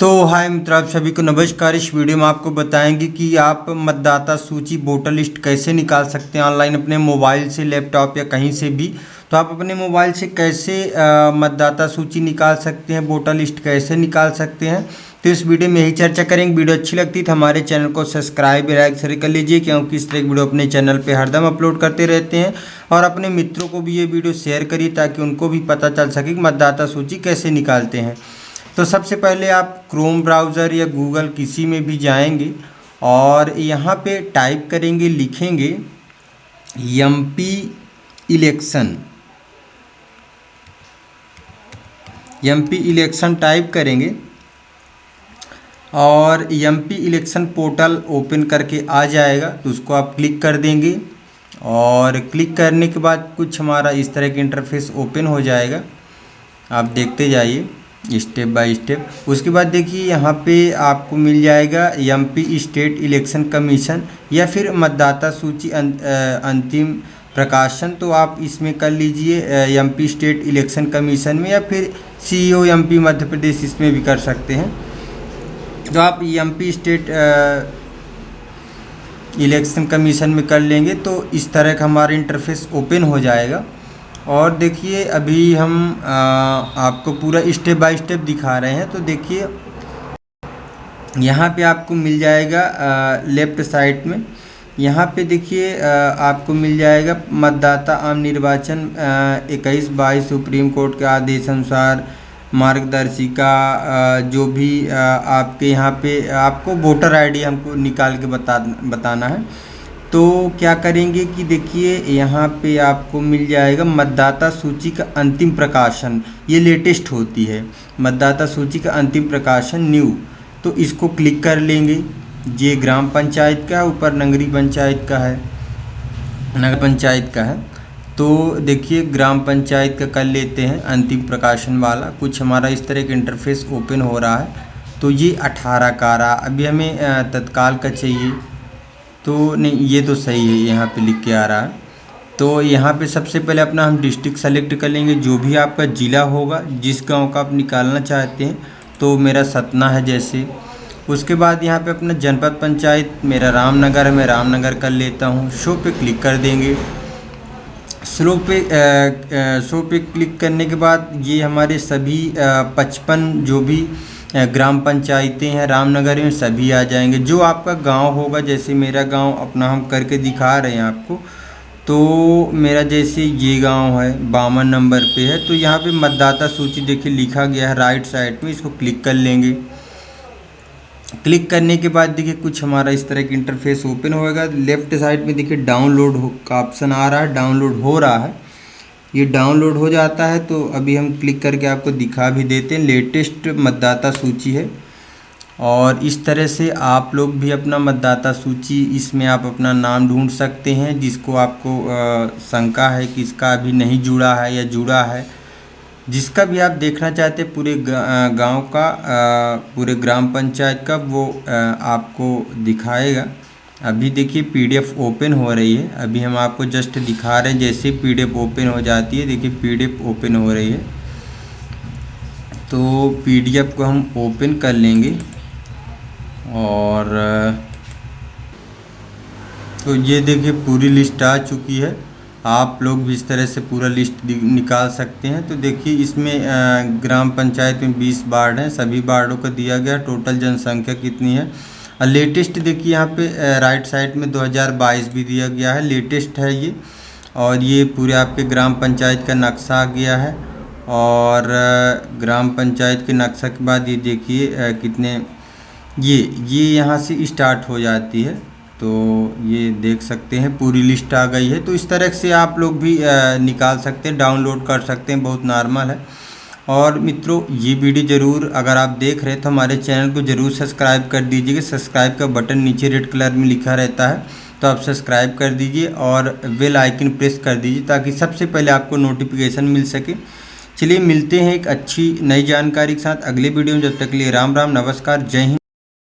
तो हाय मित्र, आप सभी को नमस्कार। इस वीडियो में आपको बताएँगे कि आप मतदाता सूची वोटर लिस्ट कैसे निकाल सकते हैं ऑनलाइन अपने मोबाइल से, लैपटॉप या कहीं से भी। तो आप अपने मोबाइल से कैसे मतदाता सूची निकाल सकते हैं, वोटर लिस्ट कैसे निकाल सकते हैं? तो इस वीडियो में यही चर्चा करेंगे। वीडियो अच्छी लगती तो हमारे चैनल को सब्सक्राइब लाइक शेयर कर लीजिए, क्योंकि इस तरह की वीडियो अपने चैनल पर हरदम अपलोड करते रहते हैं। और अपने मित्रों को भी ये वीडियो शेयर करिए, ताकि उनको भी पता चल सके कि मतदाता सूची कैसे निकालते हैं। तो सबसे पहले आप क्रोम ब्राउज़र या गूगल किसी में भी जाएँगे और यहाँ पे टाइप करेंगे, लिखेंगे M P election M P election type करेंगे और M P election portal open करके आ जाएगा तो उसको आप क्लिक कर देंगे और क्लिक करने के बाद कुछ हमारा इस तरह के इंटरफेस ओपन हो जाएगा। आप देखते जाइए। Step by step. उसके बाद देखिए यहाँ पे आपको मिल जाएगा एमपी स्टेट इलेक्शन कमीशन या फिर मतदाता सूची अं, अंतिम प्रकाशन। तो आप इसमें कर लीजिए एमपी स्टेट इलेक्शन कमीशन में या फिर सीईओ एमपी मध्य प्रदेश इसमें भी कर सकते हैं। तो आप एमपी स्टेट इलेक्शन कमीशन में कर लेंगे तो इस तरह का हमारा इंटरफेस ओपन हो जाएगा। और देखिए अभी हम आ, आपको पूरा स्टेप बाय स्टेप दिखा रहे हैं तो देखिए यहाँ पे आपको मिल जाएगा आ, लेफ़्ट साइड में। यहाँ पे देखिए आपको मिल जाएगा मतदाता आम निर्वाचन इक्कीस बाईस सुप्रीम कोर्ट के आदेश अनुसार मार्गदर्शिका जो भी आपके यहाँ पे आपको वोटर आईडी हमको निकाल के बता बताना है। तो क्या करेंगे कि देखिए, यहाँ पे आपको मिल जाएगा मतदाता सूची का अंतिम प्रकाशन। ये लेटेस्ट होती है। मतदाता सूची का अंतिम प्रकाशन न्यू। तो इसको क्लिक कर लेंगे। ये ग्राम पंचायत का है, ऊपर नगरी पंचायत का है। नगर पंचायत का है। तो देखिए, ग्राम पंचायत का कर लेते हैं अंतिम प्रकाशन वाला। कुछ हमारा इस तरह का इंटरफेस ओपन हो रहा है। तो ये अठारह का रहा। अभी हमें तत्काल का चाहिए। तो नहीं, ये तो सही है, यहाँ पे लिख के आ रहा है। तो यहाँ पे सबसे पहले अपना हम डिस्ट्रिक्ट सेलेक्ट कर लेंगे, जो भी आपका ज़िला होगा, जिस गाँव का आप निकालना चाहते हैं तो मेरा सतना है जैसे। उसके बाद यहाँ पे अपना जनपद पंचायत, मेरा रामनगर है, मैं रामनगर कर लेता हूँ। शो पे क्लिक कर देंगे। स्लो पे शो पे क्लिक करने के बाद ये हमारे सभी पचपन जो भी ग्राम पंचायतें हैं, रामनगर में सभी आ जाएँगे। जो आपका गाँव होगा, जैसे मेरा गाँव अपना हम करके दिखा रहे हैं आपको तो मेरा जैसे ये गाँव है, बावन नंबर पे है तो यहाँ पे मतदाता सूची देखिए लिखा गया है, राइट साइड में, इसको क्लिक कर लेंगे। क्लिक करने के बाद देखिए कुछ हमारा इस तरह का इंटरफेस ओपन होएगा लेफ़्ट साइड में देखिए डाउनलोड का ऑप्शन आ रहा है, डाउनलोड हो रहा है। ये डाउनलोड हो जाता है तो अभी हम क्लिक करके आपको दिखा भी देते हैं। लेटेस्ट मतदाता सूची है। और इस तरह से आप लोग भी अपना मतदाता सूची, इसमें आप अपना नाम ढूंढ सकते हैं, जिसको आपको शंका है कि इसका अभी नहीं जुड़ा है या जुड़ा है। जिसका भी आप देखना चाहते हैं, पूरे गाँव का पूरे ग्राम पंचायत का, वो आपको दिखाएगा। अभी देखिए पीडीएफ ओपन हो रही है। अभी हम आपको जस्ट दिखा रहे हैं, जैसे पीडीएफ ओपन हो जाती है, देखिए पीडीएफ ओपन हो रही है। तो पीडीएफ को हम ओपन कर लेंगे और तो ये देखिए पूरी लिस्ट आ चुकी है। आप लोग भी इस तरह से पूरा लिस्ट निकाल सकते हैं। तो देखिए इसमें ग्राम पंचायत में 20 वार्ड हैं, सभी वार्डों को दिया गया। टोटल जनसंख्या कितनी है? लेटेस्ट देखिए यहाँ पे राइट साइड में 2022 भी दिया गया है, लेटेस्ट है ये। और ये पूरे आपके ग्राम पंचायत का नक्शा आ गया है। और ग्राम पंचायत के नक्शा के बाद ये देखिए कितने, ये ये यहाँ से स्टार्ट हो जाती है। तो ये देख सकते हैं, पूरी लिस्ट आ गई है। तो इस तरह से आप लोग भी निकाल सकते हैं डाउनलोड कर सकते हैं, बहुत नॉर्मल है। और मित्रों, ये वीडियो ज़रूर अगर आप देख रहे तो हमारे चैनल को ज़रूर सब्सक्राइब कर दीजिएगा सब्सक्राइब का बटन नीचे रेड कलर में लिखा रहता है तो आप सब्सक्राइब कर दीजिए और बेल आइकन प्रेस कर दीजिए ताकि सबसे पहले आपको नोटिफिकेशन मिल सके। चलिए मिलते हैं एक अच्छी नई जानकारी के साथ। अगले वीडियो में जब तक लिए राम राम, नमस्कार, जय हिंद।